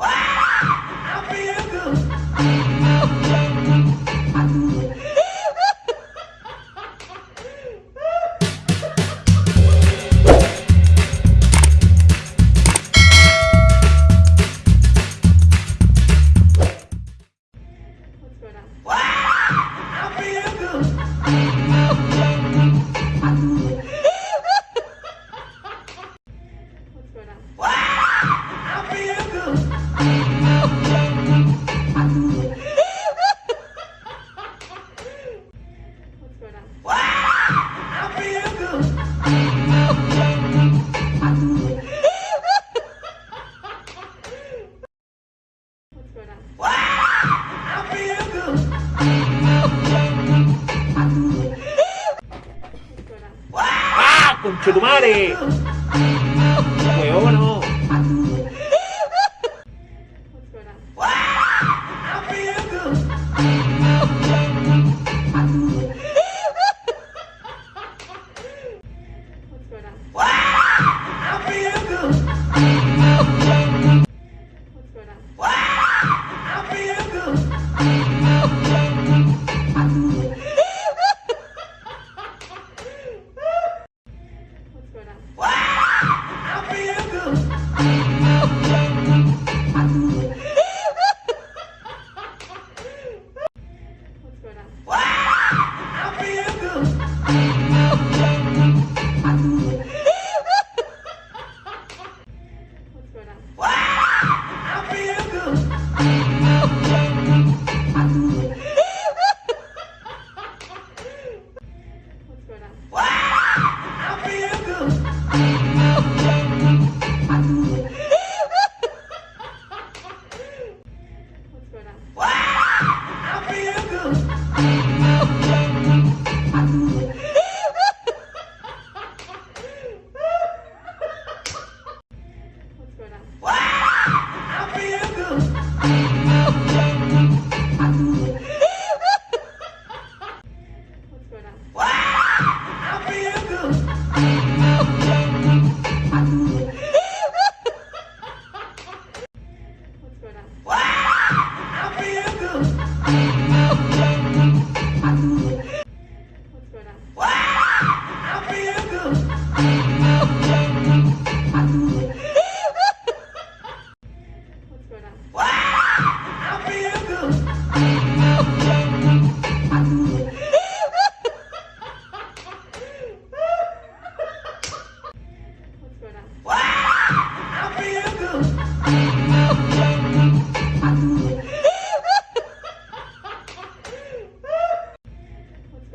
¡Ah! ¡Conche Marche do Mare!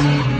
Thank you.